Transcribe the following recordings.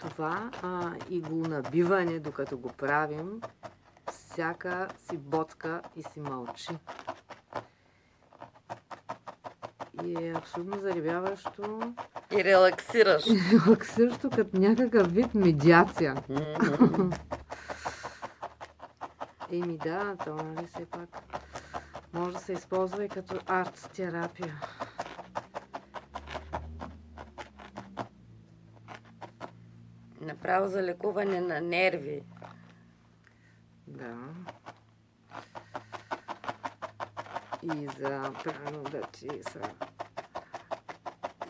Това а, иглонабиване, докато го правим, всяка си боцка и си мълчи. И е абсолютно заребяващо. И релаксираш. И релаксиращо като някакъв вид медиация. Еми да, то нали все пак може да се използва и като арт-терапия. Направо за лекуване на нерви. Да. И за прано да ти са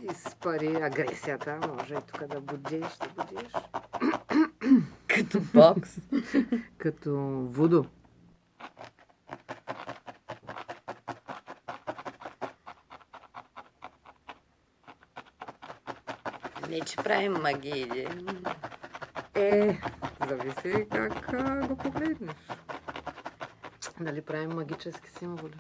изпари агресията. Може и тук да будиш, да будиш. Като бокс. Като вудо. Не, че правим магии. Е, зависи как а, го погледнеш. Дали правим магически символи?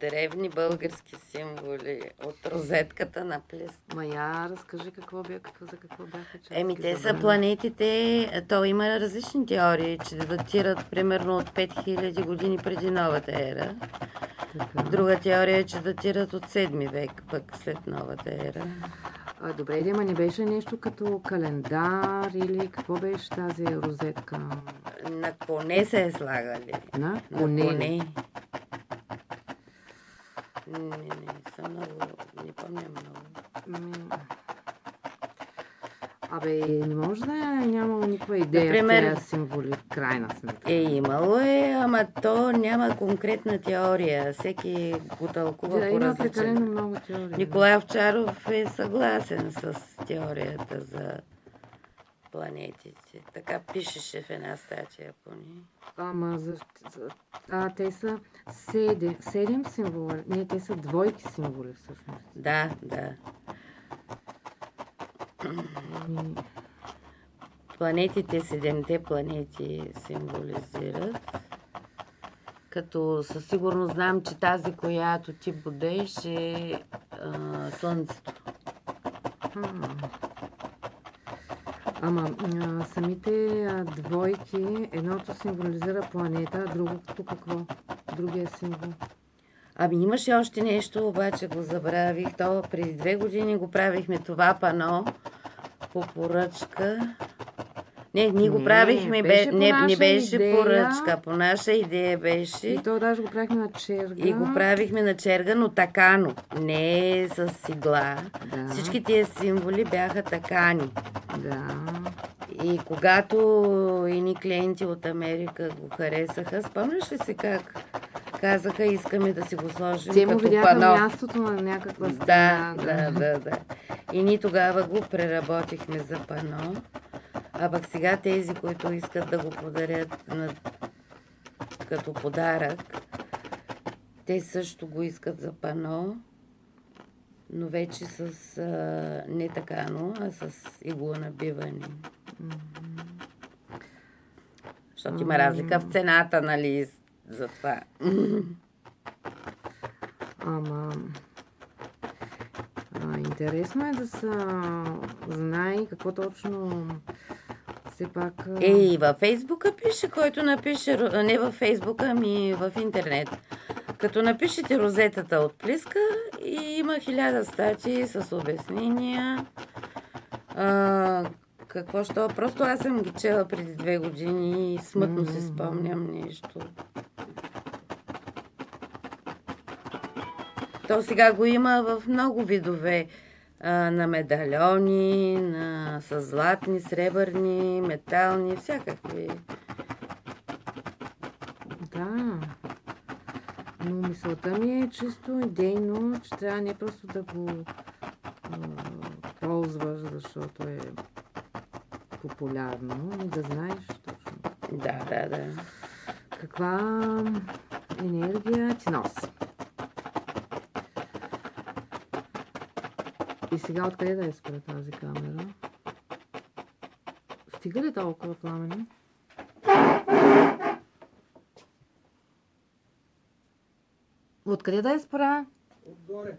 Древни български символи от розетката на плес. Ма я разкажи какво бе, какво, за какво бяха че Еми, те са планетите, то има различни теории, че датират примерно от 5000 години преди новата ера. Така. Друга теория е, че датират от 7 век, пък след новата ера. А, добре, ама не беше нещо като календар или какво беше тази розетка? На коне се е слагали. На На коне. коне. Не, не, са много, не помня много. Ами, Абе, не може да е нямало никаква идея Например- в тези символи, в крайна сметка. Е, имало е, ама то няма конкретна теория. Всеки го тълкува да, по има прекалено много теории. Николай Овчаров е съгласен с теорията за планетите. Така пишеше в една статия поне. Ама, за, за, а, те са седем, седем символа. Не, те са двойки символи всъщност. Да, да. Планетите, седемте планети символизират. Като със сигурност знам, че тази, която ти будеш е а, Слънцето. Ама а, самите а, двойки, едното символизира планета, а другото какво? Другия символ. Ами имаше още нещо, обаче го забравих. То преди две години го правихме това пано по поръчка. Не, ние го Не, правихме, бе, беше по не, не беше идея. поръчка, по наша идея беше. И то даже го правихме на черга. И го правихме на черга, но такано, не с игла. Да. Всички тия символи бяха такани. Да. И когато едни клиенти от Америка го харесаха, спомняш ли си как казаха, искаме да си го сложим Те му като пано? мястото на някаква Да, стена. да, да, да. И ние тогава го преработихме за пано. А пък сега тези, които искат да го подарят на... като подарък, те също го искат за пано, но вече с а, не такано, а с иглонабиване. Защото има разлика в цената, нали, за това. Ама... А, интересно е да се знае какво точно все пак... Е, и във Фейсбука пише, който напише, не във Фейсбука, ами в интернет. Като напишете розетата от плиска и има хиляда статии с обяснения. А, какво що? Просто аз съм ги чела преди две години и смътно си спомням нещо. То сега го има в много видове. А, на медальони, на, с златни, сребърни, метални, всякакви. Да. Но мисълта ми е чисто идейно, че трябва не просто да го а, ползваш, защото е популярно, и да знаеш точно Да, да, да. каква енергия ти носи. И сега откъде да я спра тази камера? Стига ли толкова пламени? Откъде да я спра? Отгоре.